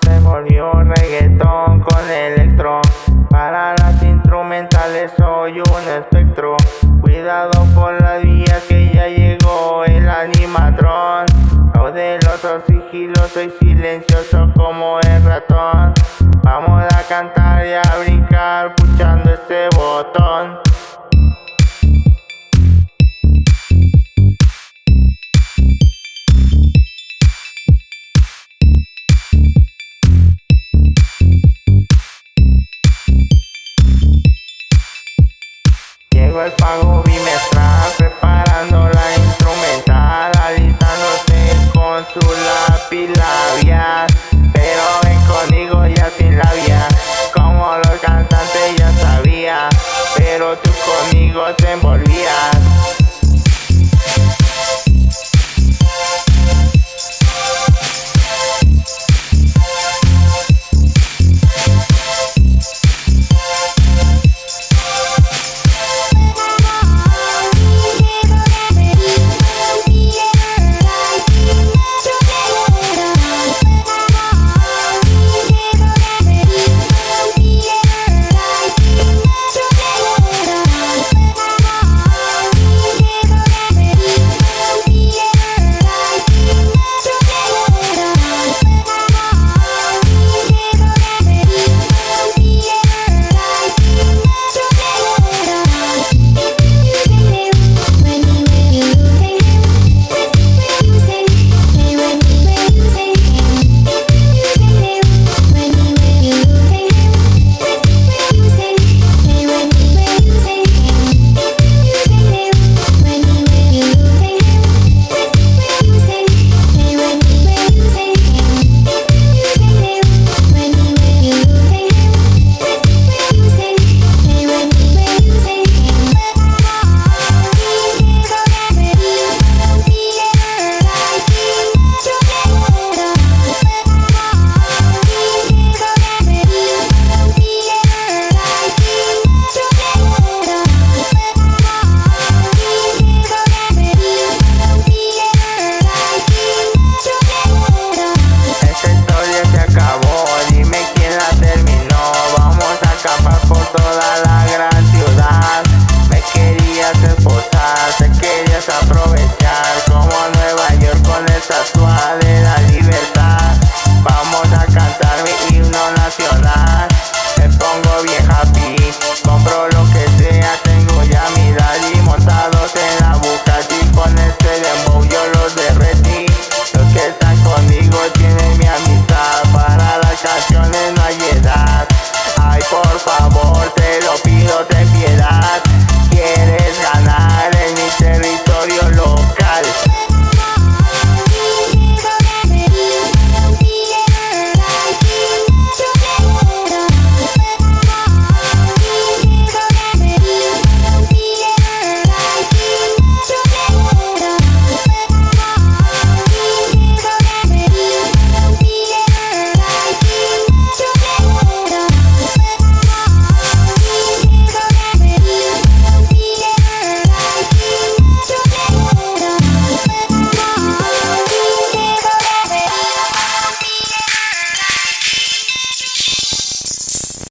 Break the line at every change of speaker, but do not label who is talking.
se volvió reggaetón con electro. Para las instrumentales soy un espectro. Cuidado por la vía que ya llegó el animatrón. Caudeloso, sigiloso y silencioso como el ratón. Vamos a cantar. El pago bimestral preparando la instrumental. Alistándose con su lápiz labial Pero ven conmigo ya sin labia Como los cantantes ya sabía Pero tú conmigo te envolvías That's suave